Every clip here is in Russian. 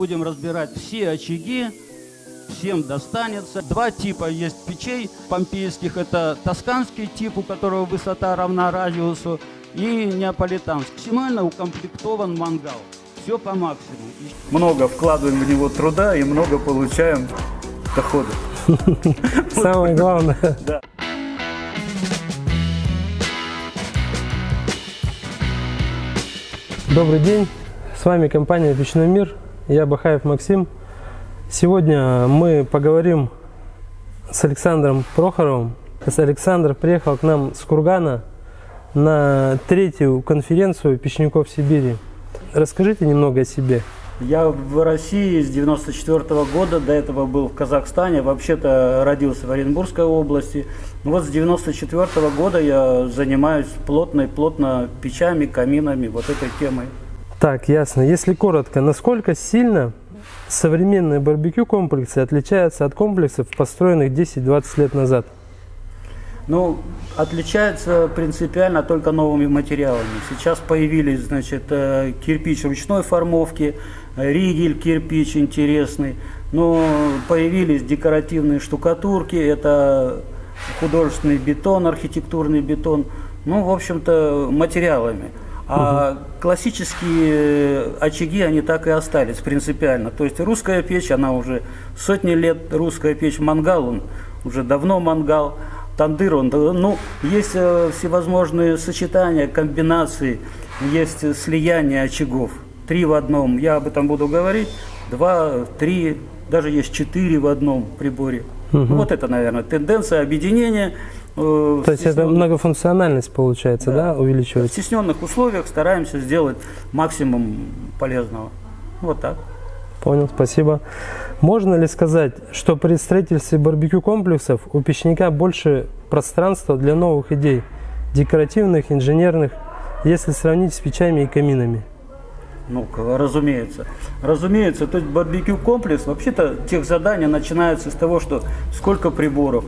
Будем разбирать все очаги, всем достанется. Два типа есть печей помпейских. Это тосканский тип, у которого высота равна радиусу, и неаполитанский. Максимально укомплектован мангал. Все по максимуму. Много вкладываем в него труда и много получаем дохода. Самое главное. Да. Добрый день, с вами компания «Печной мир», я Бахаев Максим. Сегодня мы поговорим с Александром Прохоровым. Александр приехал к нам с Кургана на третью конференцию печников Сибири. Расскажите немного о себе. Я в России с 94 года, до этого был в Казахстане, вообще-то родился в Оренбургской области. Вот с 94 года я занимаюсь плотной, плотно печами, каминами, вот этой темой. Так, ясно. Если коротко, насколько сильно современные барбекю комплексы отличаются от комплексов, построенных 10-20 лет назад? Ну, отличается принципиально только новыми материалами. Сейчас появились, значит, э, кирпич ручной формовки, ригель кирпич интересный, но появились декоративные штукатурки, это художественный бетон, архитектурный бетон, ну, в общем-то, материалами. А классические очаги, они так и остались принципиально. То есть русская печь, она уже сотни лет, русская печь мангал, он уже давно мангал, тандыр, он, ну, есть э, всевозможные сочетания, комбинации, есть слияние очагов. Три в одном, я об этом буду говорить, два, три, даже есть четыре в одном приборе. Угу. Вот это, наверное, тенденция объединения – То есть это многофункциональность получается, да, да увеличивается? В стесненных условиях стараемся сделать максимум полезного. Вот так. Понял, спасибо. Можно ли сказать, что при строительстве барбекю комплексов у печника больше пространства для новых идей, декоративных, инженерных, если сравнить с печами и каминами? Ну, разумеется. Разумеется, то есть барбекю комплекс, вообще-то тех задания начинаются с того, что сколько приборов,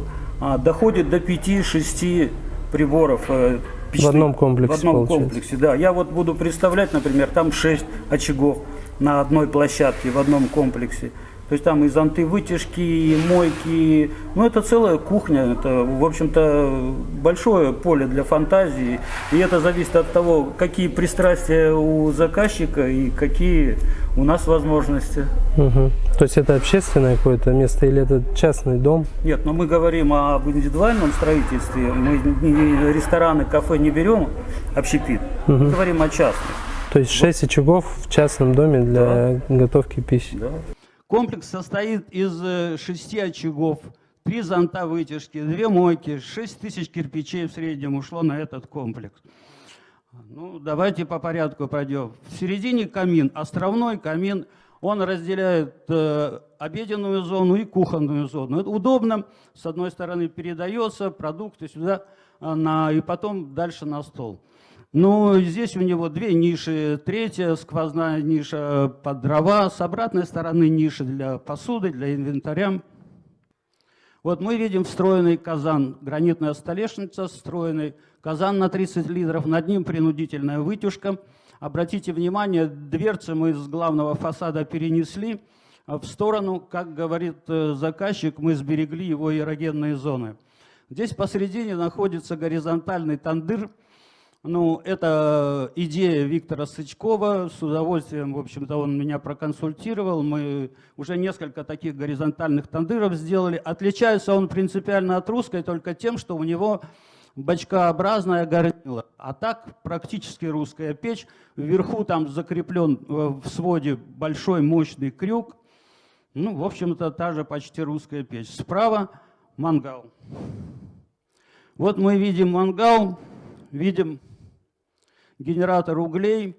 доходит до 5-6 приборов. Э, печных, в одном комплексе. В одном комплексе, да. Я вот буду представлять, например, там 6 очагов на одной площадке, в одном комплексе. То есть там и зонты вытяжки, и мойки. Ну, это целая кухня. Это, в общем-то, большое поле для фантазии. И это зависит от того, какие пристрастия у заказчика и какие у нас возможности. Угу. То есть это общественное какое-то место или это частный дом? Нет, но мы говорим об индивидуальном строительстве. Мы рестораны, кафе не берем, общепит. Угу. Мы говорим о частных. То есть 6 очагов в частном доме для да. готовки пищи? Да. Комплекс состоит из э, шести очагов, три зонта вытяжки, две мойки, шесть тысяч кирпичей в среднем ушло на этот комплекс. Ну, давайте по порядку пойдем. В середине камин, островной камин, он разделяет э, обеденную зону и кухонную зону. Это удобно, с одной стороны передается продукты сюда, э, на, и потом дальше на стол. Ну, здесь у него две ниши. Третья сквозная ниша под дрова, с обратной стороны ниши для посуды, для инвентаря. Вот мы видим встроенный казан, гранитная столешница, встроенный казан на 30 литров, над ним принудительная вытяжка. Обратите внимание, дверцы мы с главного фасада перенесли в сторону, как говорит э, заказчик, мы сберегли его эрогенные зоны. Здесь посередине находится горизонтальный тандыр, ну, это идея Виктора Сычкова. С удовольствием, в общем-то, он меня проконсультировал. Мы уже несколько таких горизонтальных тандыров сделали. Отличается он принципиально от русской только тем, что у него бочкообразная горнила. А так практически русская печь. Вверху там закреплен э, в своде большой мощный крюк. Ну, в общем-то, та же почти русская печь. Справа мангал. Вот мы видим мангал, видим генератор углей.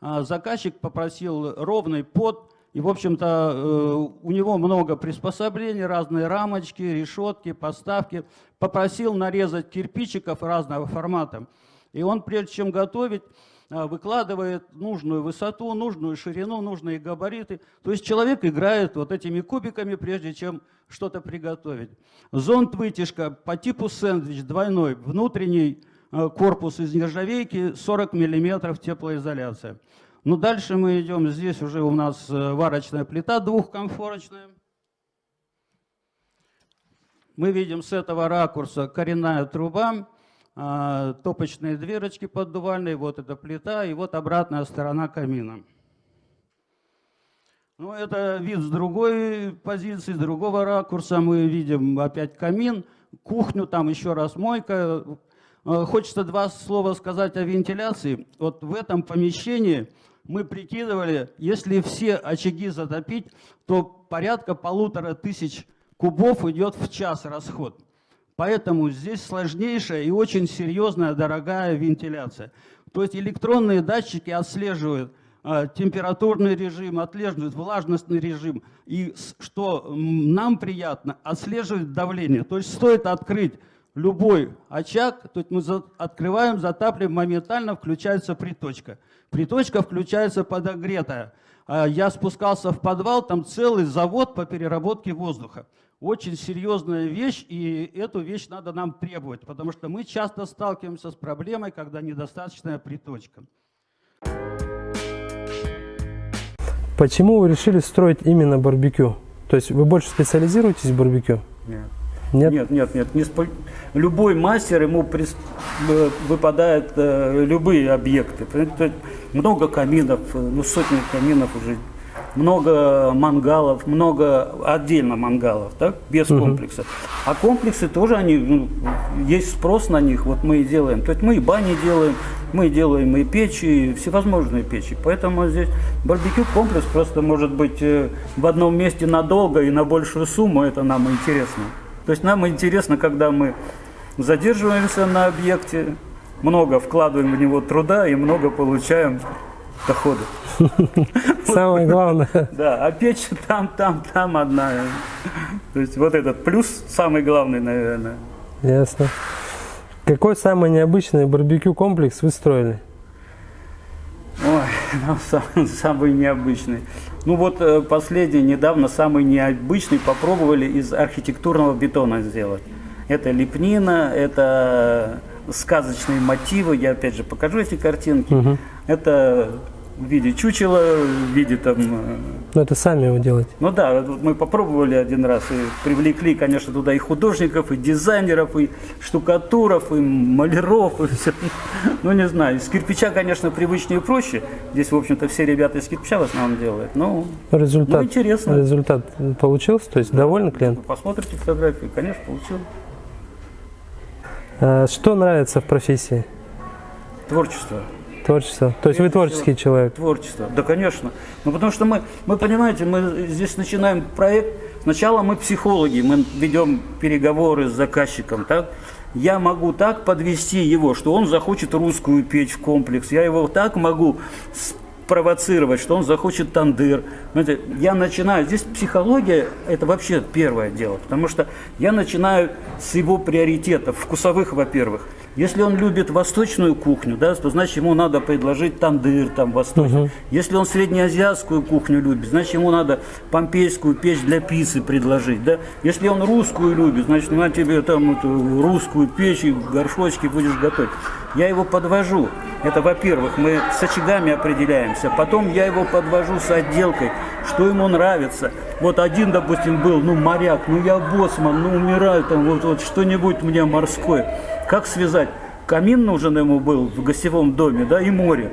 А, заказчик попросил ровный под, и, в общем-то, э, у него много приспособлений, разные рамочки, решетки, поставки. Попросил нарезать кирпичиков разного формата. И он, прежде чем готовить, а, выкладывает нужную высоту, нужную ширину, нужные габариты. То есть человек играет вот этими кубиками, прежде чем что-то приготовить. Зонт-вытяжка по типу сэндвич двойной, внутренний корпус из нержавейки, 40 мм теплоизоляция. Ну, дальше мы идем, здесь уже у нас э, варочная плита двухкомфорочная. Мы видим с этого ракурса коренная труба, а, топочные дверочки поддувальные, вот эта плита и вот обратная сторона камина. Ну, это вид с другой позиции, с другого ракурса. Мы видим опять камин, кухню, там еще раз мойка. Э, хочется два слова сказать о вентиляции. Вот в этом помещении мы прикидывали, если все очаги затопить, то порядка полутора тысяч кубов идет в час расход. Поэтому здесь сложнейшая и очень серьезная, дорогая вентиляция. То есть электронные датчики отслеживают э, температурный режим, отслеживают влажностный режим. И что нам приятно, отслеживает давление. То есть стоит открыть любой очаг, то есть мы за, открываем, затапливаем, моментально включается приточка. Приточка включается подогретая. А я спускался в подвал, там целый завод по переработке воздуха. Очень серьезная вещь, и эту вещь надо нам требовать, потому что мы часто сталкиваемся с проблемой, когда недостаточная приточка. Почему вы решили строить именно барбекю? То есть вы больше специализируетесь в барбекю? Нет. Нет, нет, нет. нет. Не спо... Любой мастер, ему прис... Э, выпадают э, любые объекты. Много каминов, э, ну сотни каминов уже, много мангалов, много отдельно мангалов, так, без угу. комплекса. А комплексы тоже, они, ну, есть спрос на них, вот мы и делаем. То есть мы и бани делаем, мы делаем и печи, и всевозможные печи. Поэтому здесь барбекю комплекс просто может быть э, в одном месте надолго и на большую сумму, это нам интересно. То есть нам интересно, когда мы задерживаемся на объекте, много вкладываем в него труда и много получаем дохода. Самое главное. Да, а печь там, там, там одна. То есть вот этот плюс самый главный, наверное. Ясно. Какой самый необычный барбекю комплекс вы строили? Ой, ну, сам, самый необычный. Ну вот э, последний, недавно самый необычный попробовали из архитектурного бетона сделать. Это лепнина, это сказочные мотивы. Я опять же покажу эти картинки. Угу. Это в виде чучела, в виде там... Э, ну это сами его делать. Ну да, мы попробовали один раз и привлекли, конечно, туда и художников, и дизайнеров, и штукатуров, и маляров, и все. Ну не знаю, из кирпича, конечно, привычнее и проще. Здесь, в общем-то, все ребята из кирпича в основном делают. Ну, результат, ну интересно. Результат получился? То есть да. довольны клиент? Посмотрите фотографии, конечно, получил. А, что нравится в профессии? Творчество. Творчество. То есть вы творческий всего, человек? Творчество, да, конечно. Ну, потому что мы, мы, понимаете, мы здесь начинаем проект. Сначала мы психологи, мы ведем переговоры с заказчиком, так? Я могу так подвести его, что он захочет русскую печь в комплекс. Я его так могу провоцировать, что он захочет тандыр. Знаете, я начинаю, здесь психология – это вообще первое дело, потому что я начинаю с его приоритетов, вкусовых, во-первых. Если он любит восточную кухню, да, то значит ему надо предложить тандыр там восточный. Угу. Если он среднеазиатскую кухню любит, значит ему надо помпейскую печь для пиццы предложить. Да? Если он русскую любит, значит на тебе там эту русскую печь и горшочки будешь готовить. Я его подвожу. Это, во-первых, мы с очагами определяемся. Потом я его подвожу с отделкой, что ему нравится. Вот один, допустим, был, ну, моряк, ну, я боссман, ну, умираю там, вот, вот что-нибудь мне морское. Как связать? Камин нужен ему был в гостевом доме, да, и море.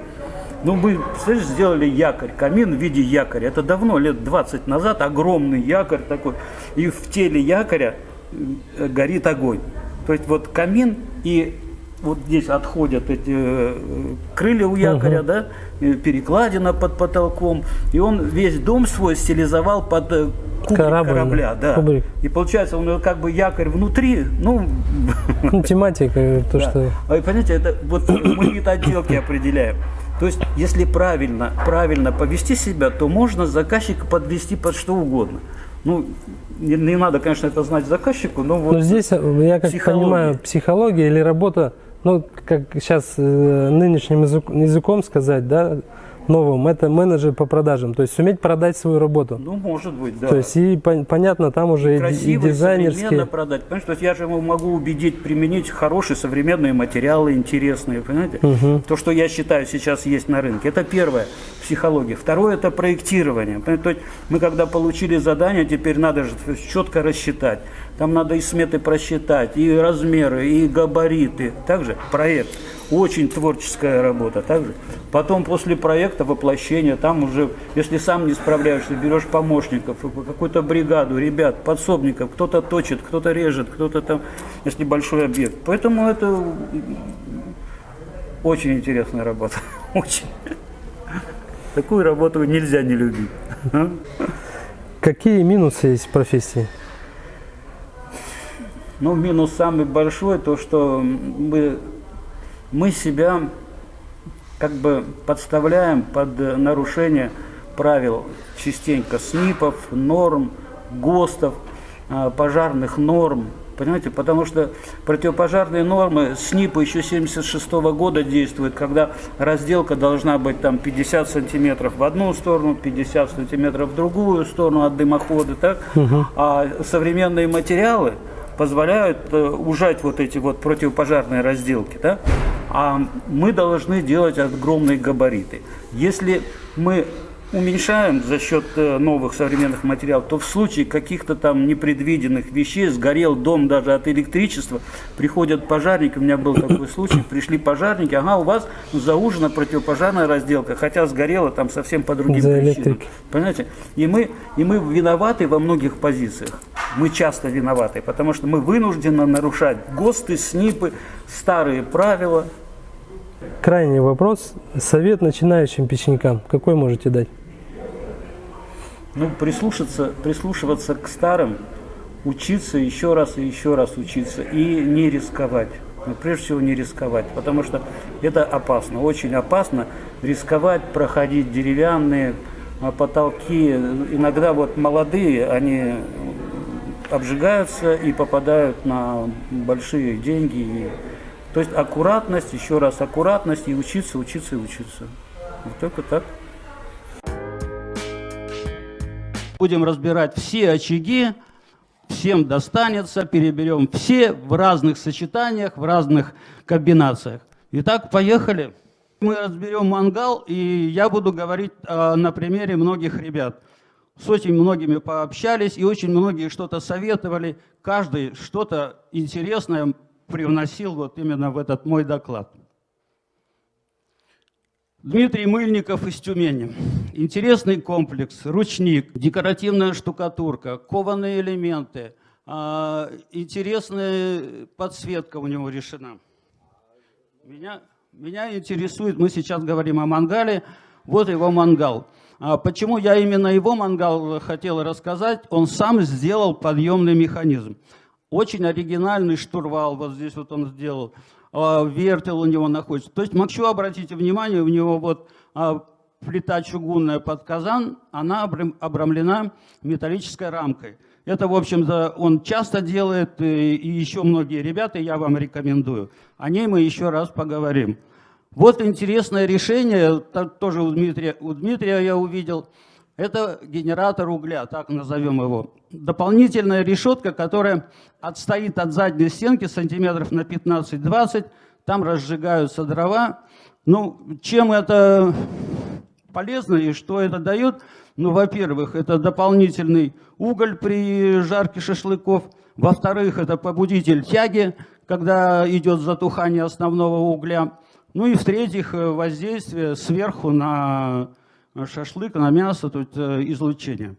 Ну, мы, представляешь, сделали якорь, камин в виде якоря. Это давно, лет 20 назад, огромный якорь такой. И в теле якоря э, горит огонь. То есть вот камин и вот здесь отходят эти э, крылья у якоря, угу. да, перекладина под потолком, и он весь дом свой стилизовал под э, кубрик Корабль, корабля, да. Кубрик. И получается, он как бы якорь внутри, ну... ну тематика, то, да. что... А, понимаете, это вот мы вид отделки определяем. То есть, если правильно, правильно повести себя, то можно заказчика подвести под что угодно. Ну, не, не надо, конечно, это знать заказчику, но вот... Но здесь, э, я как психология. понимаю, психология или работа ну, как сейчас э, нынешним язык, языком сказать, да, новым, это менеджер по продажам. То есть суметь продать свою работу. Ну, может быть, да. То есть и пон- понятно, там уже и, красиво, и дизайнерские. современно продать. Понимаешь, то есть я же его могу убедить применить хорошие современные материалы, интересные, понимаете? То, что я считаю сейчас есть на рынке. Это первое, психология. Второе, это проектирование. Понимаете? То есть мы когда получили задание, теперь надо же четко рассчитать. Там надо и сметы просчитать, и размеры, и габариты. Также проект. Очень творческая работа. Также. Потом после проекта воплощение, там уже, если сам не справляешься, берешь помощников, какую-то бригаду, ребят, подсобников, кто-то точит, кто-то режет, кто-то там, если большой объект. Поэтому это очень интересная работа. Очень. Такую работу нельзя не любить. Какие минусы есть в профессии? Ну, минус самый большой, то, что мы, мы себя как бы подставляем под нарушение правил частенько СНИПов, норм, ГОСТов, а, пожарных норм. Понимаете, потому что противопожарные нормы СНИПа еще 76 года действуют, когда разделка должна быть там 50 сантиметров в одну сторону, 50 сантиметров в другую сторону от дымохода, так? А современные материалы позволяют э, ужать вот эти вот противопожарные разделки, да? А мы должны делать огромные габариты. Если мы уменьшаем за счет э, новых современных материалов, то в случае каких-то там непредвиденных вещей, сгорел дом даже от электричества, приходят пожарники, у меня был такой случай, пришли пожарники, ага, у вас заужена противопожарная разделка, хотя сгорела там совсем по другим За причинам. Понимаете? И мы, и мы виноваты во многих позициях. Мы часто виноваты, потому что мы вынуждены нарушать ГОСТы, СНИПы, старые правила. Крайний вопрос. Совет начинающим печникам. Какой можете дать? Ну, прислушаться, прислушиваться к старым, учиться еще раз и еще раз учиться и не рисковать. Ну, прежде всего не рисковать, потому что это опасно, очень опасно рисковать, проходить деревянные а, потолки. Иногда вот молодые, они обжигаются и попадают на большие деньги. То есть аккуратность, еще раз аккуратность и учиться, учиться и учиться. Вот только так. Будем разбирать все очаги, всем достанется, переберем все в разных сочетаниях, в разных комбинациях. Итак, поехали. Мы разберем мангал, и я буду говорить а, на примере многих ребят. С очень многими пообщались, и очень многие что-то советовали. Каждый что-то интересное привносил вот именно в этот мой доклад. Дмитрий Мыльников из Тюмени. Интересный комплекс, ручник, декоративная штукатурка, кованые элементы, а, интересная подсветка у него решена. Меня, меня интересует, мы сейчас говорим о мангале, вот его мангал. А Почему я именно его мангал хотел рассказать? Он сам сделал подъемный механизм. Очень оригинальный штурвал, вот здесь вот он сделал. А, Вертел у него находится. То есть, еще обратите внимание, у него вот а, плита чугунная под казан, она обрам- обрамлена металлической рамкой. Это, в общем-то, он часто делает, и еще многие ребята, я вам рекомендую. О ней мы еще раз поговорим. Вот интересное решение, тоже у Дмитрия, у Дмитрия я увидел. Это генератор угля, так назовем его. Дополнительная решетка, которая отстоит от задней стенки сантиметров на 15-20. Там разжигаются дрова. Ну, чем это полезно и что это дает? Ну, во-первых, это дополнительный уголь при жарке шашлыков. Во-вторых, это побудитель тяги, когда идет затухание основного угля. Ну и в-третьих, э, воздействие сверху на шашлык, на мясо, тут э, излучение.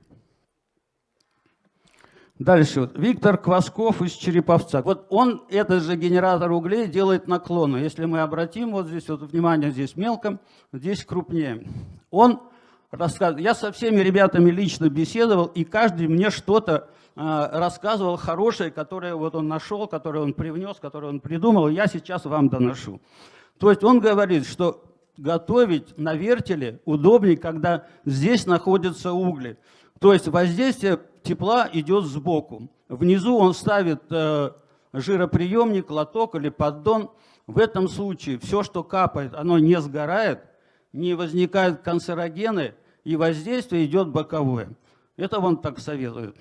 Дальше. вот Виктор Квасков из Череповца. Вот он, этот же генератор углей, делает наклоны. Если мы обратим, вот здесь, вот внимание, здесь мелко, здесь крупнее. Он рассказывает, я со всеми ребятами лично беседовал, и каждый мне что-то э, рассказывал хорошее, которое вот он нашел, которое он привнес, которое он придумал, я сейчас вам доношу. То есть он говорит, что готовить на вертеле удобнее, когда здесь находятся угли. То есть воздействие тепла идет сбоку. Внизу он ставит э, жироприемник, лоток или поддон. В этом случае все, что капает, оно не сгорает. не возникают канцерогены, и воздействие идет боковое. Это он так советует.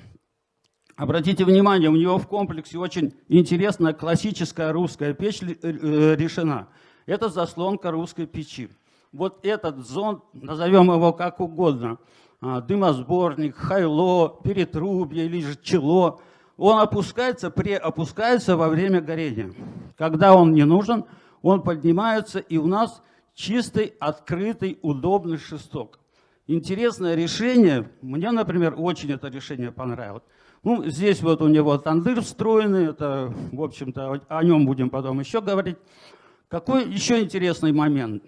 Обратите внимание, у него в комплексе очень интересная классическая русская печь э, решена. Это заслонка русской печи. Вот этот зонд, назовем его как угодно, а, дымосборник, хайло, перетрубье или же чело, он опускается, преопускается во время горения. Когда он не нужен, он поднимается, и у нас чистый, открытый, удобный шесток. Интересное решение, мне, например, очень это решение понравилось. Ну, здесь вот у него тандыр встроенный, это, в общем-то, о нем будем потом еще говорить. Какой еще интересный момент?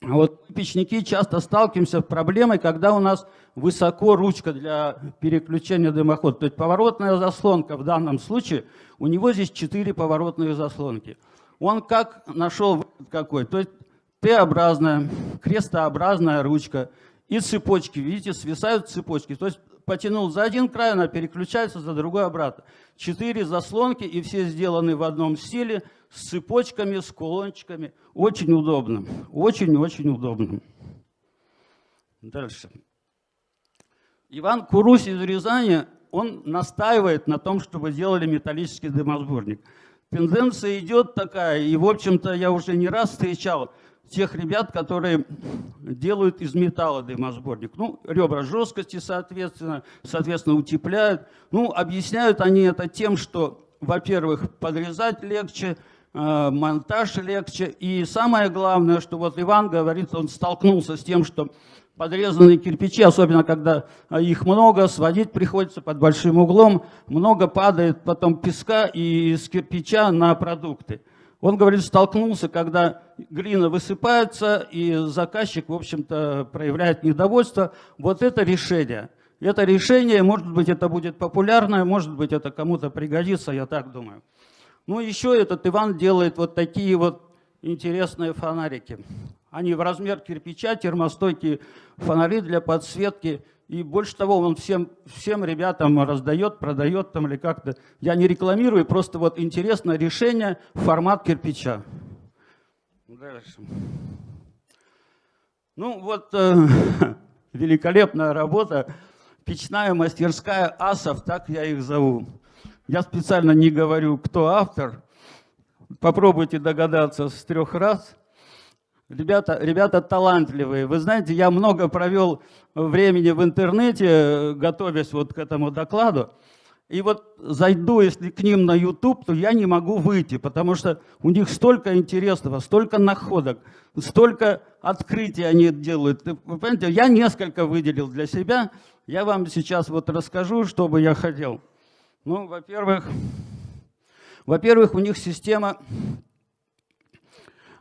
Вот печники часто сталкиваемся с проблемой, когда у нас высоко ручка для переключения дымохода. То есть поворотная заслонка в данном случае, у него здесь четыре поворотные заслонки. Он как нашел какой? То есть Т-образная, крестообразная ручка и цепочки. Видите, свисают цепочки. То есть потянул за один край, она переключается за другой обратно. Четыре заслонки, и все сделаны в одном стиле, с цепочками, с кулончиками. Очень удобно. Очень-очень удобно. Дальше. Иван Курусь из Рязани, он настаивает на том, чтобы делали металлический дымосборник. Тенденция идет такая, и, в общем-то, я уже не раз встречал – тех ребят, которые делают из металла дымосборник. Ну, ребра жесткости, соответственно, соответственно, утепляют. Ну, объясняют они это тем, что, во-первых, подрезать легче, монтаж легче. И самое главное, что вот Иван говорит, он столкнулся с тем, что подрезанные кирпичи, особенно когда их много, сводить приходится под большим углом, много падает потом песка из кирпича на продукты. Он, говорит, столкнулся, когда глина высыпается, и заказчик, в общем-то, проявляет недовольство. Вот это решение. Это решение, может быть, это будет популярное, может быть, это кому-то пригодится, я так думаю. Ну, еще этот Иван делает вот такие вот интересные фонарики. Они в размер кирпича, термостойкие фонари для подсветки и больше того, он всем, всем ребятам раздает, продает там или как-то. Я не рекламирую, просто вот интересное решение, формат кирпича. Дальше. Ну вот э, великолепная работа. Печная мастерская асов, так я их зову. Я специально не говорю, кто автор. Попробуйте догадаться с трех раз. Ребята, ребята талантливые. Вы знаете, я много провел времени в интернете, готовясь вот к этому докладу. И вот зайду, если к ним на YouTube, то я не могу выйти, потому что у них столько интересного, столько находок, столько открытий они делают. Вы понимаете, я несколько выделил для себя. Я вам сейчас вот расскажу, что бы я хотел. Ну, во-первых, во-первых, у них система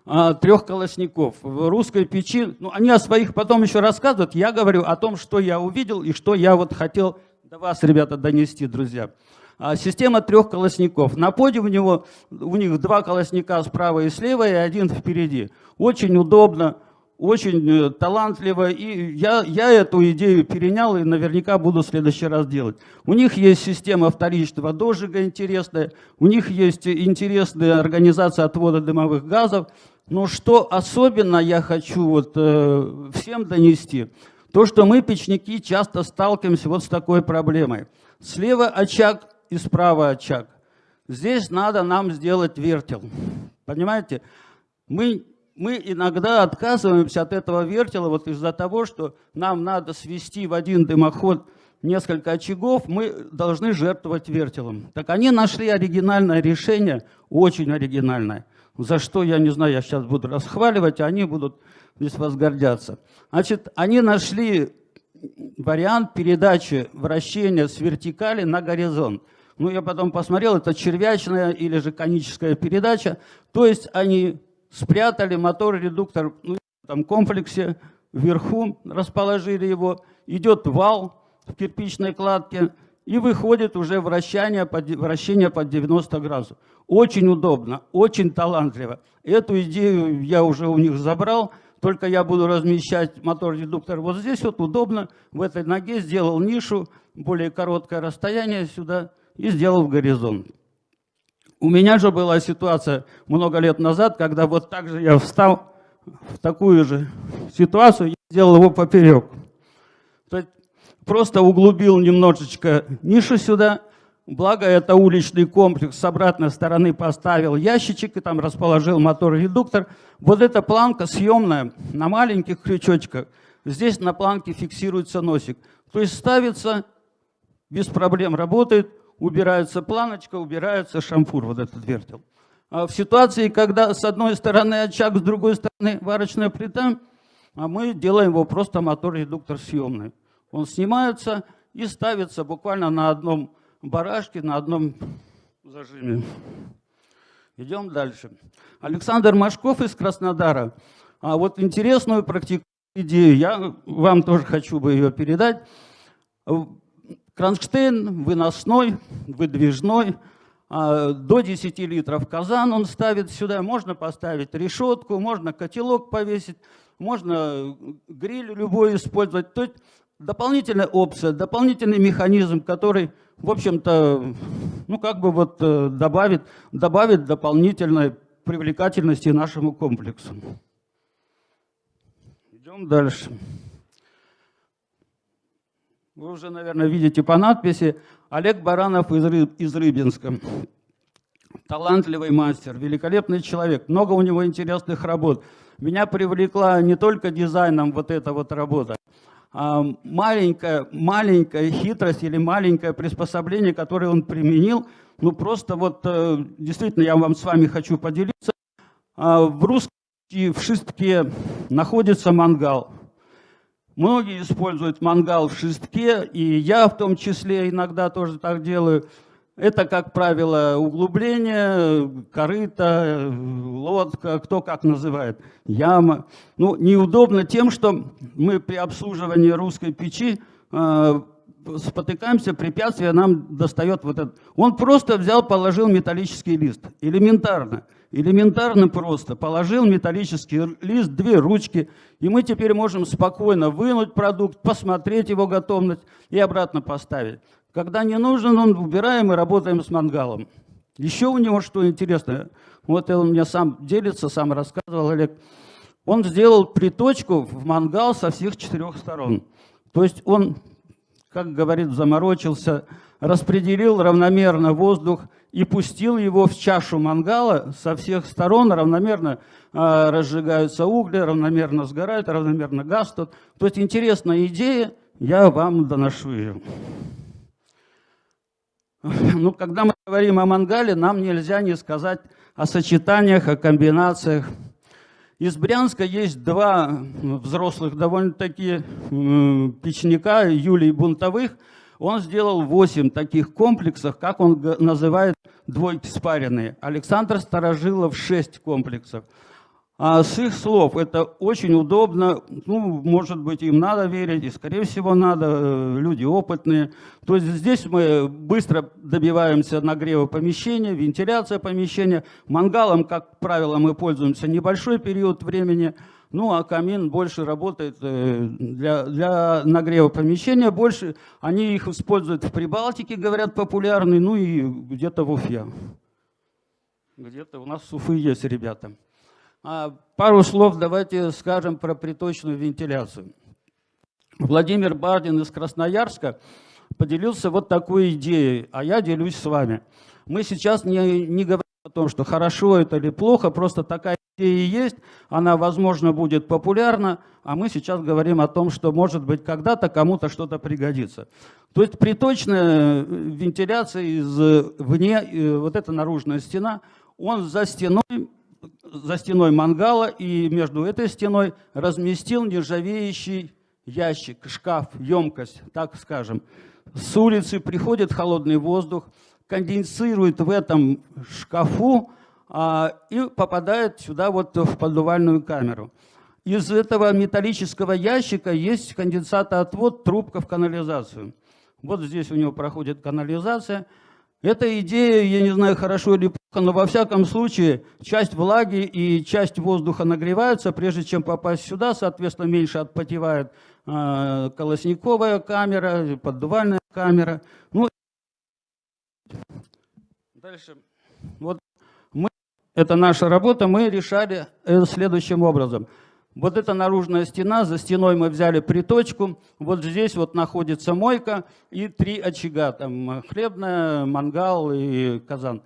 а, трех колосников. В русской печи, ну, они о своих потом еще рассказывают, я говорю о том, что я увидел и что я вот хотел до вас, ребята, донести, друзья. А, система трех колосников. На поде у, него, у них два колосника справа и слева, и один впереди. Очень удобно, очень э, талантливо, и я, я эту идею перенял и наверняка буду в следующий раз делать. У них есть система вторичного дожига интересная, у них есть интересная организация отвода дымовых газов, но что особенно я хочу вот, э, всем донести, то, что мы, печники, часто сталкиваемся вот с такой проблемой. Слева очаг и справа очаг. Здесь надо нам сделать вертел. Понимаете? Мы, мы иногда отказываемся от этого вертела вот из-за того, что нам надо свести в один дымоход несколько очагов, мы должны жертвовать вертелом. Так они нашли оригинальное решение, очень оригинальное – за что, я не знаю, я сейчас буду расхваливать, а они будут здесь возгордяться. Значит, они нашли вариант передачи вращения с вертикали на горизонт. Ну, я потом посмотрел, это червячная или же коническая передача. То есть они спрятали мотор-редуктор ну, в комплексе, вверху расположили его, идет вал в кирпичной кладке, и выходит уже вращение под, вращение под 90 градусов. Очень удобно, очень талантливо. Эту идею я уже у них забрал, только я буду размещать мотор-редуктор вот здесь, вот удобно, в этой ноге сделал нишу, более короткое расстояние сюда и сделал горизонт. У меня же была ситуация много лет назад, когда вот так же я встал в такую же ситуацию, я сделал его поперек. То есть просто углубил немножечко нишу сюда, благо это уличный комплекс, с обратной стороны поставил ящичек и там расположил мотор-редуктор. Вот эта планка съемная на маленьких крючочках, здесь на планке фиксируется носик. То есть ставится, без проблем работает, убирается планочка, убирается шамфур, вот этот вертел. А в ситуации, когда с одной стороны очаг, с другой стороны варочная плита, а мы делаем его просто мотор-редуктор съемный. Он снимается и ставится буквально на одном барашке, на одном зажиме. Идем дальше. Александр Машков из Краснодара. А вот интересную практику идею, я вам тоже хочу бы ее передать. Кронштейн выносной, выдвижной, а, до 10 литров казан он ставит сюда, можно поставить решетку, можно котелок повесить, можно гриль любой использовать. То есть дополнительная опция, дополнительный механизм, который, в общем-то, ну как бы вот э, добавит, добавит дополнительной привлекательности нашему комплексу. Идем дальше. Вы уже, наверное, видите по надписи Олег Баранов из, Рыб, из Рыбинска. Талантливый мастер, великолепный человек, много у него интересных работ. Меня привлекла не только дизайном вот эта вот работа, а маленькая, маленькая хитрость или маленькое приспособление, которое он применил. Ну просто вот э, действительно я вам с вами хочу поделиться. А, в русском в шестке находится мангал. Многие используют мангал в шестке, и я в том числе иногда тоже так делаю. Это, как правило, углубление, корыто, лодка, кто как называет, яма. Ну, неудобно тем, что мы при обслуживании русской печи э, спотыкаемся, препятствие нам достает вот этот. Он просто взял, положил металлический лист, элементарно. Элементарно просто. Положил металлический лист, две ручки, и мы теперь можем спокойно вынуть продукт, посмотреть его готовность и обратно поставить. Когда не нужен, он убираем и работаем с мангалом. Еще у него что интересное, вот он мне сам делится, сам рассказывал Олег, он сделал приточку в мангал со всех четырех сторон. То есть он, как говорит, заморочился, распределил равномерно воздух, и пустил его в чашу мангала со всех сторон, равномерно э, разжигаются угли, равномерно сгорают, равномерно газ тут. То есть интересная идея, я вам доношу ее. Ну, когда мы говорим о мангале, нам нельзя не сказать о сочетаниях, о комбинациях. Из Брянска есть два взрослых довольно-таки печника, Юлий Бунтовых – он сделал 8 таких комплексов, как он называет двойки спаренные. Александр Старожилов 6 комплексов. А с их слов это очень удобно, ну, может быть, им надо верить, и, скорее всего, надо, э, люди опытные. То есть здесь мы быстро добиваемся нагрева помещения, вентиляция помещения. Мангалом, как правило, мы пользуемся небольшой период времени – ну, а камин больше работает э, для, для нагрева помещения. Больше они их используют в Прибалтике, говорят, популярный, ну и где-то в Уфе. Где-то у нас в Уфы есть ребята. А пару слов давайте скажем про приточную вентиляцию. Владимир Бардин из Красноярска поделился вот такой идеей, а я делюсь с вами. Мы сейчас не, не говорим о том, что хорошо это или плохо, просто такая идея есть, она, возможно, будет популярна, а мы сейчас говорим о том, что, может быть, когда-то кому-то что-то пригодится. То есть приточная э, вентиляция извне, э, вот эта наружная стена, он за стеной, за стеной мангала и между этой стеной разместил нержавеющий ящик, шкаф, емкость, так скажем. С улицы приходит холодный воздух, конденсирует в этом шкафу и попадает сюда вот в поддувальную камеру. Из этого металлического ящика есть конденсатоотвод, трубка в канализацию. Вот здесь у него проходит канализация. Эта идея, я не знаю, хорошо или плохо, но во всяком случае часть влаги и часть воздуха нагреваются, прежде чем попасть сюда, соответственно, меньше отпотевает э, колосниковая камера, поддувальная камера. Ну, Дальше. Вот это наша работа, мы решали следующим образом. Вот эта наружная стена, за стеной мы взяли приточку, вот здесь вот находится мойка и три очага, там хлебная, мангал и казан.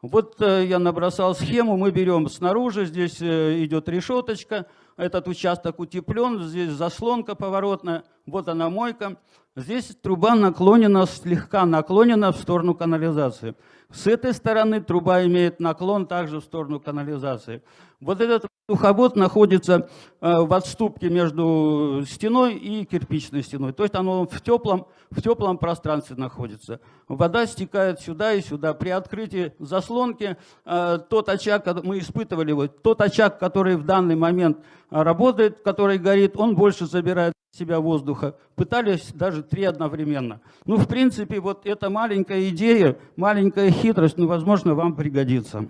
Вот э, я набросал схему, мы берем снаружи, здесь э, идет решеточка, этот участок утеплен, здесь заслонка поворотная, вот она мойка. Здесь труба наклонена, слегка наклонена в сторону канализации. С этой стороны труба имеет наклон также в сторону канализации. Вот этот духовод находится э, в отступке между стеной и кирпичной стеной. То есть оно в теплом, в теплом пространстве находится. Вода стекает сюда и сюда. При открытии заслонки э, тот очаг, мы испытывали, вот, тот очаг, который в данный момент работает, который горит, он больше забирает себя воздуха. Пытались даже три одновременно. Ну, в принципе, вот эта маленькая идея, маленькая хитрость, ну, возможно, вам пригодится.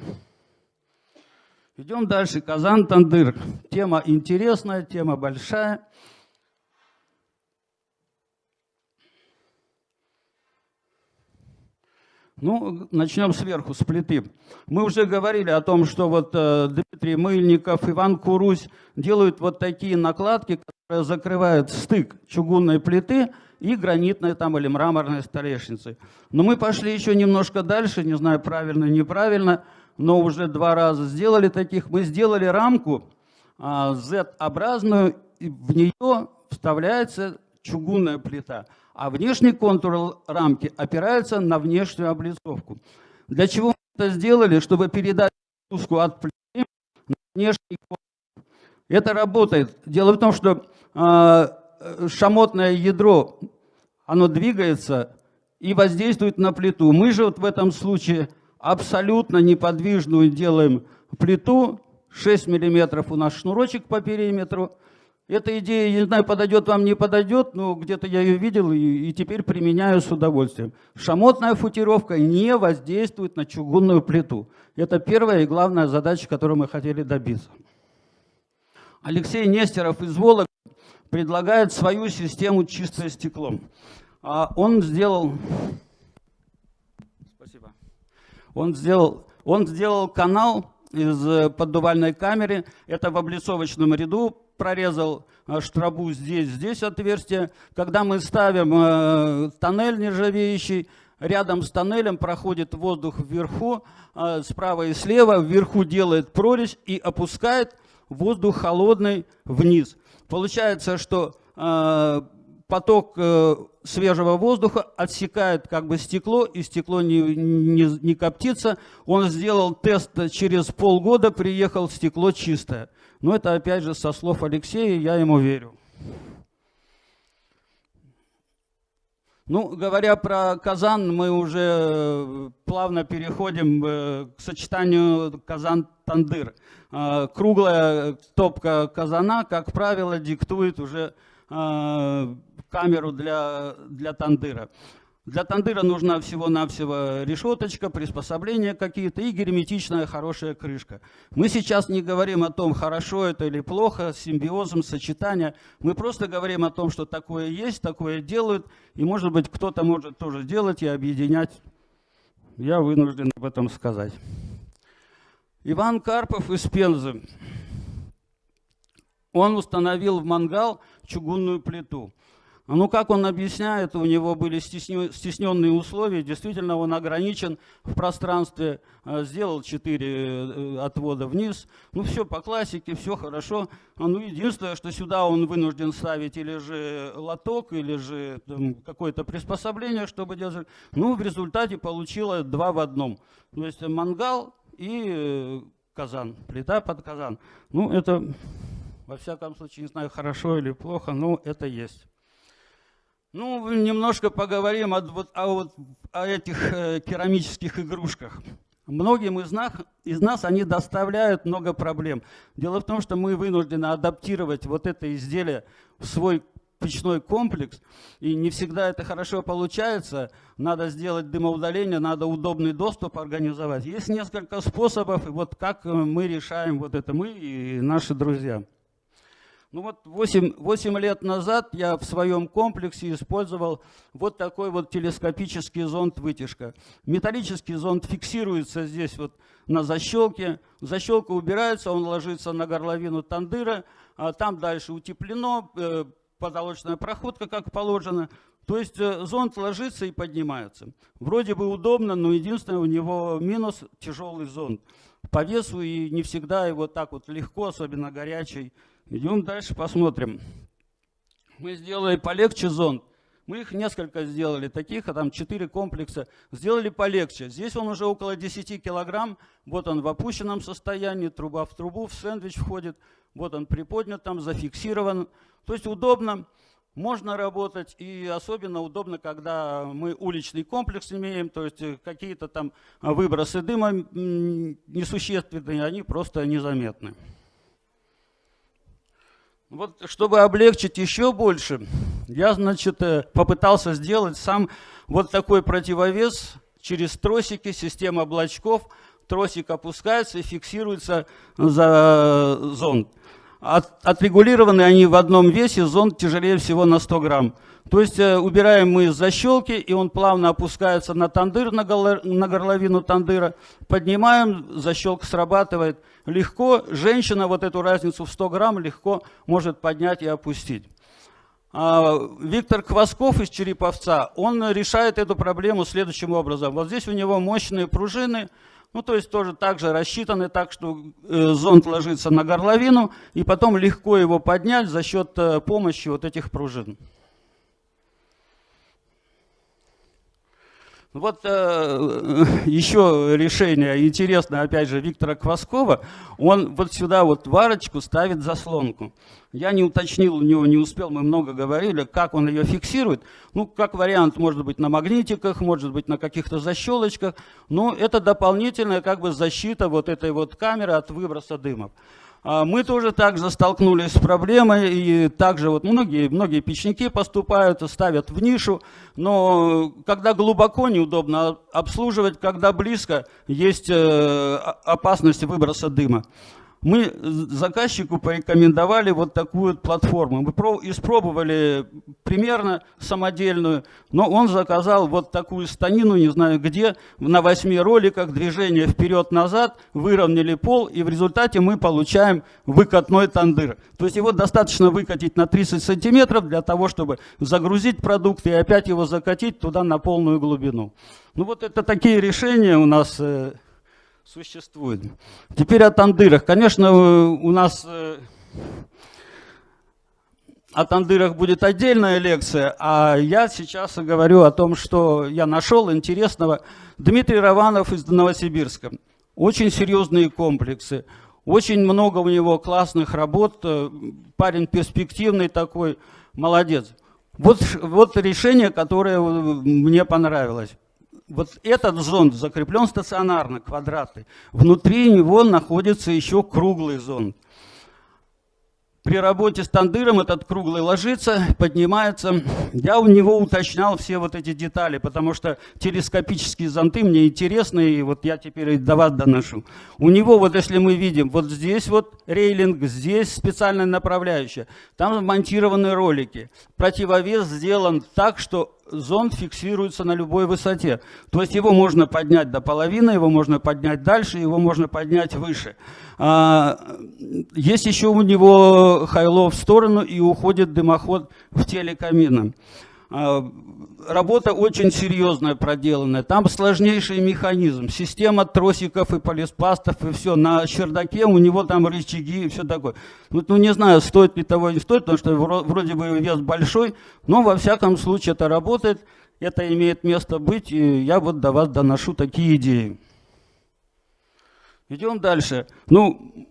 Идем дальше. Казан-Тандыр. Тема интересная, тема большая. Ну, начнем сверху, с плиты. Мы уже говорили о том, что вот э, Дмитрий Мыльников, Иван Курусь делают вот такие накладки, которые закрывают стык чугунной плиты и гранитной там или мраморной столешницы. Но мы пошли еще немножко дальше, не знаю, правильно, неправильно, но уже два раза сделали таких. Мы сделали рамку э, Z-образную, и в нее вставляется чугунная плита а внешний контур рамки опирается на внешнюю облицовку. Для чего мы это сделали? Чтобы передать нагрузку от плиты на внешний контур. Это работает. Дело в том, что э, шамотное ядро, оно двигается и воздействует на плиту. Мы же вот в этом случае абсолютно неподвижную делаем плиту, 6 миллиметров у нас шнурочек по периметру, эта идея, не знаю, подойдет вам, не подойдет, но где-то я ее видел и, и теперь применяю с удовольствием. Шамотная футировка не воздействует на чугунную плиту. Это первая и главная задача, которую мы хотели добиться. Алексей Нестеров из Волок предлагает свою систему чистое стекло. А он сделал... Спасибо. Он сделал, он сделал канал из э, поддувальной камеры. Это в облицовочном ряду прорезал э, штрабу здесь, здесь отверстие. Когда мы ставим э, тоннель нержавеющий, рядом с тоннелем проходит воздух вверху, справа и слева, вверху делает прорезь и опускает воздух холодный вниз. Получается, что поток свежего воздуха отсекает как бы стекло, и стекло не, не, не коптится. Он сделал тест через полгода, приехал, стекло чистое. Но это опять же со слов Алексея, я ему верю. Ну, говоря про Казан, мы уже э, плавно переходим э, к сочетанию Казан-Тандыр. Э, круглая топка казана, как правило, диктует уже камеру для, для тандыра. Для тандыра нужна всего-навсего решеточка, приспособления какие-то и герметичная хорошая крышка. Мы сейчас не говорим о том, хорошо это или плохо, симбиозом, сочетание. Мы просто говорим о том, что такое есть, такое делают, и может быть кто-то может тоже делать и объединять. Я вынужден об этом сказать. Иван Карпов из Пензы. Он установил в мангал чугунную плиту. А ну как он объясняет, у него были стесненные условия, действительно он ограничен в пространстве, а, сделал 4 э, отвода вниз, ну все по классике, все хорошо. А ну единственное, что сюда он вынужден ставить или же лоток, или же какое-то приспособление, чтобы держать. Ну в результате получилось два в одном. То есть мангал и э, казан, плита под казан. Ну это, во всяком случае, не знаю, хорошо или плохо, но это есть. Ну, немножко поговорим о, вот, о, вот, о этих э, керамических игрушках. Многим из нас, из нас они доставляют много проблем. Дело в том, что мы вынуждены адаптировать вот это изделие в свой печной комплекс, и не всегда это хорошо получается. Надо сделать дымоудаление, надо удобный доступ организовать. Есть несколько способов, и вот как мы решаем вот это, мы и наши друзья. Ну вот 8, 8 лет назад я в своем комплексе использовал вот такой вот телескопический зонд-вытяжка. Металлический зонд фиксируется здесь вот на защелке. Защелка убирается, он ложится на горловину тандыра, а там дальше утеплено, э, потолочная проходка, как положено. То есть э, зонд ложится и поднимается. Вроде бы удобно, но единственное у него минус – тяжелый зонд. По весу и не всегда его так вот легко, особенно горячий, Идем дальше, посмотрим. Мы сделали полегче зонд. Мы их несколько сделали таких, а там 4 комплекса. Сделали полегче. Здесь он уже около 10 килограмм. Вот он в опущенном состоянии, труба в трубу, в сэндвич входит. Вот он приподнят там, зафиксирован. То есть удобно, можно работать. И особенно удобно, когда мы уличный комплекс имеем. То есть какие-то там выбросы дыма несущественные, они просто незаметны. Вот, чтобы облегчить еще больше, я, значит, э, попытался сделать сам вот такой противовес через тросики, система облачков. Тросик опускается и фиксируется за зонд. От, отрегулированы они в одном весе, зонд тяжелее всего на 100 грамм. То есть э, убираем мы защелки, и он плавно опускается на тандыр, на, горловину тандыра. Поднимаем, защелка срабатывает легко. Женщина вот эту разницу в 100 грамм легко может поднять и опустить. А, Виктор Квасков из Череповца, он решает эту проблему следующим образом. Вот здесь у него мощные пружины, ну, то есть тоже так же рассчитаны так, что э, зонд ложится на горловину, и потом легко его поднять за счет э, помощи вот этих пружин. Вот э, еще решение интересное, опять же, Виктора Кваскова. Он вот сюда вот варочку ставит заслонку. Я не уточнил у него, не успел, мы много говорили, как он ее фиксирует. Ну, как вариант, может быть, на магнитиках, может быть, на каких-то защелочках. Но это дополнительная как бы защита вот этой вот камеры от выброса дымов. А мы тоже также столкнулись с проблемой, и также вот многие, многие печники поступают, ставят в нишу, но когда глубоко неудобно обслуживать, когда близко есть э, опасность выброса дыма мы заказчику порекомендовали вот такую платформу. Мы испробовали примерно самодельную, но он заказал вот такую станину, не знаю где, на восьми роликах, движение вперед-назад, выровняли пол, и в результате мы получаем выкатной тандыр. То есть его достаточно выкатить на 30 сантиметров для того, чтобы загрузить продукт и опять его закатить туда на полную глубину. Ну вот это такие решения у нас э, существует. Теперь о тандырах. Конечно, у нас э, о тандырах будет отдельная лекция, а я сейчас говорю о том, что я нашел интересного. Дмитрий Раванов из Новосибирска. Очень серьезные комплексы, очень много у него классных работ, э, парень перспективный такой, молодец. Вот, вот решение, которое мне понравилось вот этот зонд закреплен стационарно, квадратный. Внутри него находится еще круглый зонд. При работе с тандыром этот круглый ложится, поднимается. Я у него уточнял все вот эти детали, потому что телескопические зонты мне интересны, и вот я теперь до вас доношу. У него, вот если мы видим, вот здесь вот рейлинг, здесь специальная направляющая, там монтированы ролики. Противовес сделан так, что зонд фиксируется на любой высоте. То есть его можно поднять до половины, его можно поднять дальше, его можно поднять выше. А, есть еще у него хайло в сторону и уходит дымоход в теле камина. А, работа очень серьезная проделанная. Там сложнейший механизм. Система тросиков и полиспастов и все. На чердаке у него там рычаги и все такое. Вот, ну, не знаю, стоит ли того или не стоит, потому что вроде бы вес большой, но во всяком случае это работает, это имеет место быть, и я вот до вас доношу такие идеи. Идем дальше. Ну,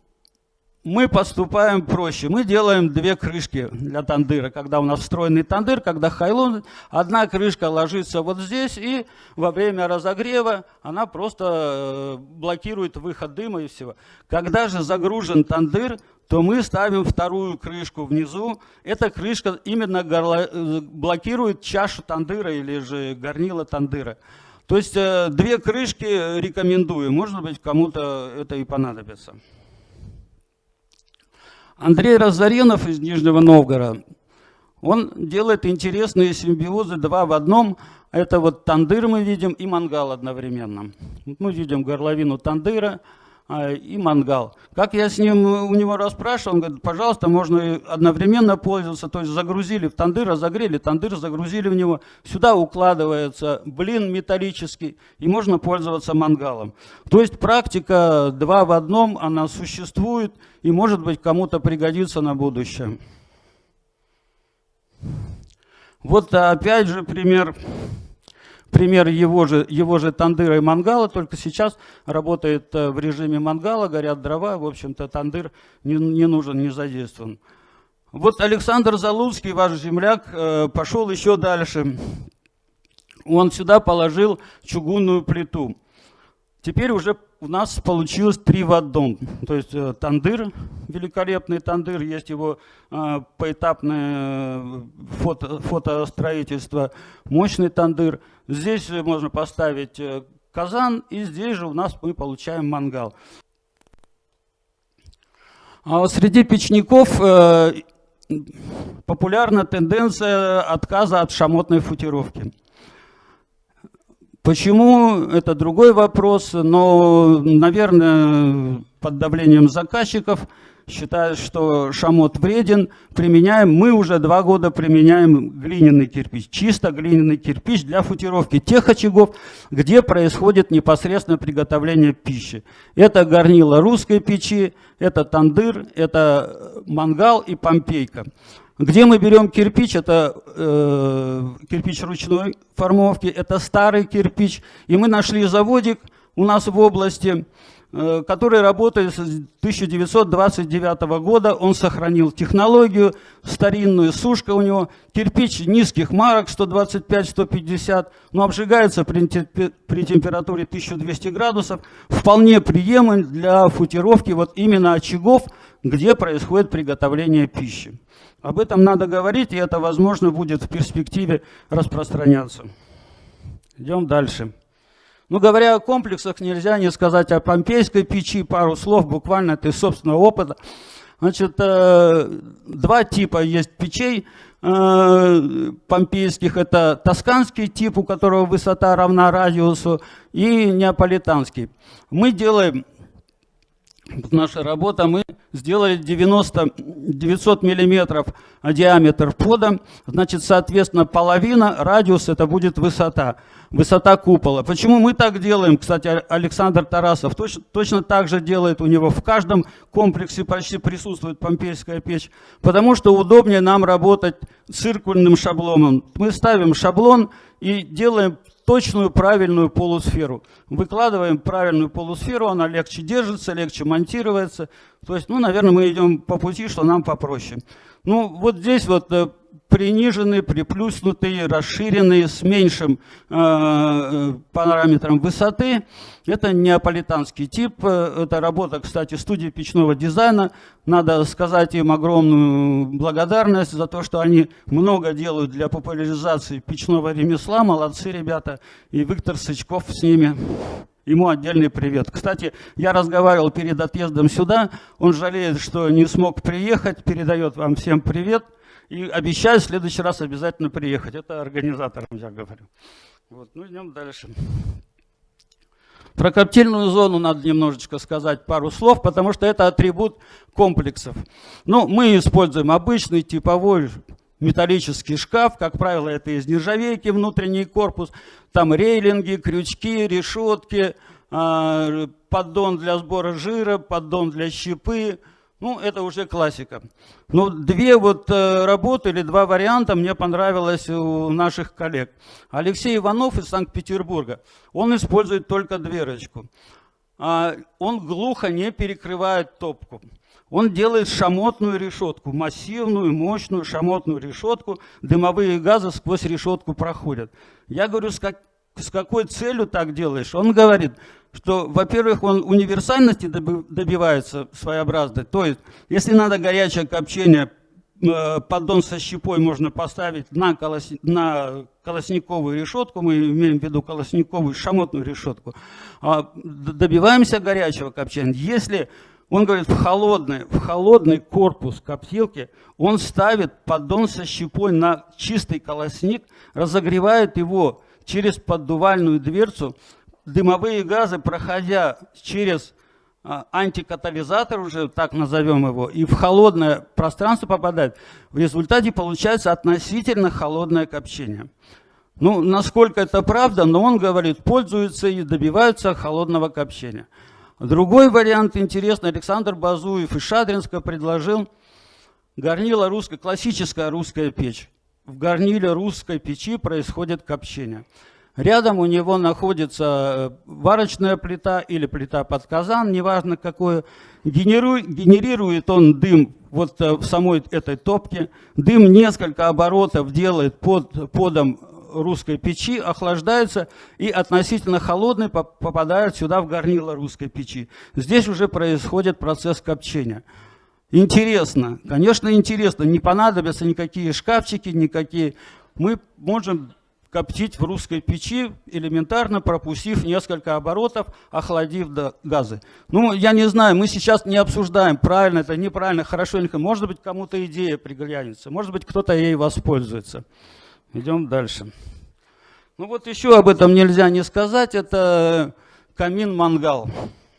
мы поступаем проще. Мы делаем две крышки для тандыра. Когда у нас встроенный тандыр, когда хайлон, одна крышка ложится вот здесь, и во время разогрева она просто э, блокирует выход дыма и всего. Когда же загружен тандыр, то мы ставим вторую крышку внизу. Эта крышка именно горло, э, блокирует чашу тандыра или же горнило тандыра. То есть э, две крышки рекомендую. Может быть, кому-то это и понадобится. Андрей Разоренов из Нижнего Новгорода, он делает интересные симбиозы два в одном. Это вот тандыр мы видим и мангал одновременно. Мы видим горловину тандыра, и мангал. Как я с ним у него расспрашивал, он говорит, пожалуйста, можно одновременно пользоваться. То есть загрузили в тандыр, разогрели тандыр, загрузили в него. Сюда укладывается блин металлический, и можно пользоваться мангалом. То есть практика два в одном, она существует, и может быть кому-то пригодится на будущее. Вот опять же пример пример его же, его же тандыра и мангала, только сейчас работает э, в режиме мангала, горят дрова, в общем-то тандыр не, не нужен, не задействован. Вот Александр Залуцкий, ваш земляк, э, пошел еще дальше. Он сюда положил чугунную плиту. Теперь уже у нас получилось три в одном. То есть э, тандыр, великолепный тандыр, есть его поэтапное фото, фотостроительство, мощный тандыр. Здесь можно поставить казан, и здесь же у нас мы получаем мангал. А среди печников популярна тенденция отказа от шамотной футировки. Почему, это другой вопрос, но, наверное, под давлением заказчиков считают, что шамот вреден, применяем, мы уже два года применяем глиняный кирпич, чисто глиняный кирпич для футировки тех очагов, где происходит непосредственно приготовление пищи. Это горнило русской печи, это тандыр, это мангал и помпейка. Где мы берем кирпич? Это э, кирпич ручной формовки, это старый кирпич. И мы нашли заводик у нас в области, э, который работает с 1929 года. Он сохранил технологию, старинную сушка у него. Кирпич низких марок, 125-150, но обжигается при, при температуре 1200 градусов. Вполне приемлем для футировки вот именно очагов, где происходит приготовление пищи. Об этом надо говорить, и это, возможно, будет в перспективе распространяться. Идем дальше. Ну, говоря о комплексах, нельзя не сказать о помпейской печи, пару слов, буквально из собственного опыта. Значит, э, два типа есть печей э, помпейских. Это тосканский тип, у которого высота равна радиусу, и неаполитанский. Мы делаем наша работа, мы сделали 90, 900 миллиметров диаметр пода, значит, соответственно, половина, радиус, это будет высота, высота купола. Почему мы так делаем? Кстати, Александр Тарасов точно, точно так же делает, у него в каждом комплексе почти присутствует помпейская печь, потому что удобнее нам работать циркульным шаблоном. Мы ставим шаблон и делаем точную правильную полусферу. Выкладываем правильную полусферу, она легче держится, легче монтируется. То есть, ну, наверное, мы идем по пути, что нам попроще. Ну, вот здесь вот э, приниженный, приплюснутый, расширенный, с меньшим э, э, параметром высоты. Это неаполитанский тип. Это работа, кстати, студии печного дизайна. Надо сказать им огромную благодарность за то, что они много делают для популяризации печного ремесла. Молодцы ребята. И Виктор Сычков с ними. Ему отдельный привет. Кстати, я разговаривал перед отъездом сюда. Он жалеет, что не смог приехать. Передает вам всем привет. И обещаю в следующий раз обязательно приехать. Это организаторам я говорю. Вот, ну идем дальше. Про коптильную зону надо немножечко сказать пару слов, потому что это атрибут комплексов. Ну, мы используем обычный типовой металлический шкаф, как правило, это из нержавейки внутренний корпус, там рейлинги, крючки, решетки, а, поддон для сбора жира, поддон для щепы, ну, это уже классика. Но две вот э, работы или два варианта мне понравилось у наших коллег. Алексей Иванов из Санкт-Петербурга, он использует только дверочку. А, он глухо не перекрывает топку. Он делает шамотную решетку, массивную, мощную шамотную решетку. Дымовые газы сквозь решетку проходят. Я говорю, с, как, с какой целью так делаешь? Он говорит, что, во-первых, он универсальности добивается своеобразной. То есть, если надо горячее копчение, э, поддон со щепой можно поставить на, колос... на колосниковую решетку, мы имеем в виду колосниковую шамотную решетку. А добиваемся горячего копчения. Если он говорит, в холодный, в холодный корпус коптилки он ставит поддон со щепой на чистый колосник, разогревает его через поддувальную дверцу, дымовые газы, проходя через а, антикатализатор, уже так назовем его, и в холодное пространство попадает, в результате получается относительно холодное копчение. Ну, насколько это правда, но он говорит, пользуются и добиваются холодного копчения. Другой вариант интересный, Александр Базуев из Шадринска предложил горнило русское, классическая русская печь. В горниле русской печи происходит копчение. Рядом у него находится э, варочная плита или плита под казан, неважно какое. Генерирует он дым вот э, в самой этой топке. Дым несколько оборотов делает под подом русской печи, охлаждается и относительно холодный попадает сюда в горнило русской печи. Здесь уже происходит процесс копчения. Интересно, конечно интересно, не понадобятся никакие шкафчики, никакие. Мы можем коптить в русской печи, элементарно пропустив несколько оборотов, охладив до газы. Ну, я не знаю, мы сейчас не обсуждаем, правильно это, неправильно, хорошо или Может быть, кому-то идея приглянется, может быть, кто-то ей воспользуется. Идем дальше. Ну вот еще об этом нельзя не сказать, это камин-мангал.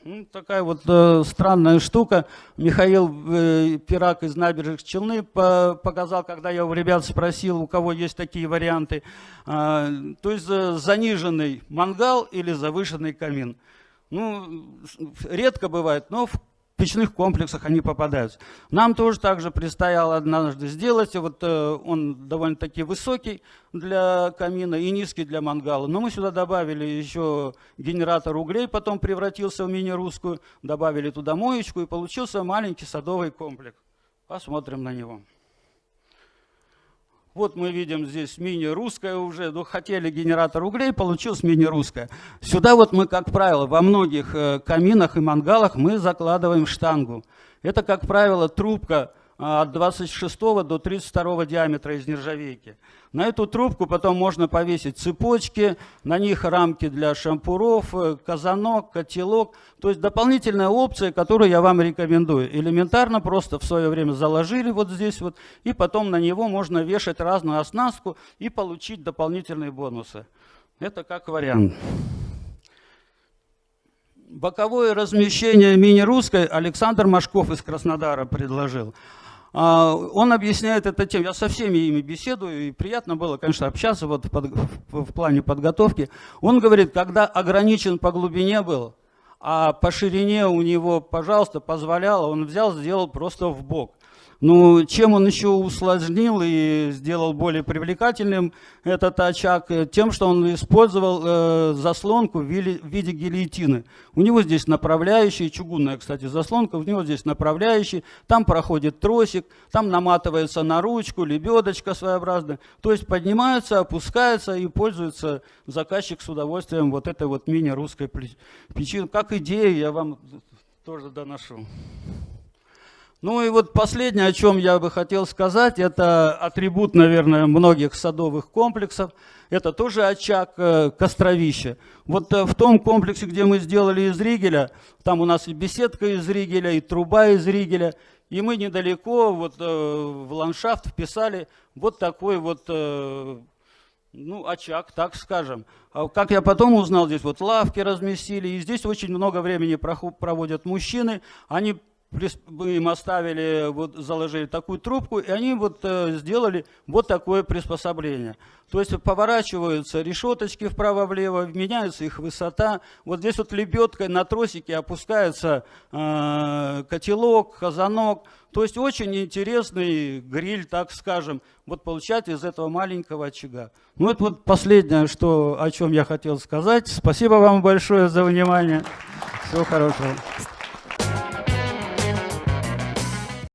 Ну, такая вот э, странная штука. Михаил э, Пирак из набережных Челны по показал, когда я у ребят спросил, у кого есть такие варианты. Э, то есть э, заниженный мангал или завышенный камин. Ну, редко бывает, но в печных комплексах они попадаются. Нам тоже также предстояло однажды сделать. Вот э, он довольно-таки высокий для камина и низкий для мангала. Но мы сюда добавили еще генератор углей, потом превратился в мини-русскую, добавили туда моечку и получился маленький садовый комплекс. Посмотрим на него. Вот мы видим здесь мини-русская уже, ну хотели генератор углей, получилось мини-русская. Сюда вот мы, как правило, во многих э, каминах и мангалах мы закладываем штангу. Это, как правило, трубка от 26 до 32 диаметра из нержавейки. На эту трубку потом можно повесить цепочки, на них рамки для шампуров, э, казанок, котелок. То есть дополнительная опция, которую я вам рекомендую. Элементарно просто в свое время заложили вот здесь вот, и потом на него можно вешать разную оснастку и получить дополнительные бонусы. Это как вариант. Боковое размещение мини-русской Александр Машков из Краснодара предложил. А, он объясняет это тем, я со всеми ими беседую, и приятно было, конечно, общаться вот под, в плане подготовки. Он говорит, когда ограничен по глубине был, а по ширине у него, пожалуйста, позволяло, он взял, сделал просто в бок. Ну, чем он еще усложнил и сделал более привлекательным этот очаг? Тем, что он использовал э, заслонку в виде, гильотины. У него здесь направляющий, чугунная, кстати, заслонка, у него здесь направляющий, там проходит тросик, там наматывается на ручку, лебедочка своеобразная. То есть поднимается, опускается и пользуется заказчик с удовольствием вот этой вот мини-русской печи. Как идея я вам тоже доношу. Ну и вот последнее, о чем я бы хотел сказать, это атрибут, наверное, многих садовых комплексов. Это тоже очаг э, костровища. Вот э, в том комплексе, где мы сделали из ригеля, там у нас и беседка из ригеля, и труба из ригеля. И мы недалеко вот, э, в ландшафт вписали вот такой вот ну, очаг, так скажем. А как я потом узнал, здесь вот лавки разместили, и здесь очень много времени проводят мужчины. Они мы им оставили, вот, заложили такую трубку, и они вот э, сделали вот такое приспособление. То есть поворачиваются решеточки вправо-влево, меняется их высота. Вот здесь вот лебедкой на тросике опускается э, котелок, казанок. То есть очень интересный гриль, так скажем, вот получать из этого маленького очага. Ну это вот последнее, что, о чем я хотел сказать. Спасибо вам большое за внимание. Всего хорошего.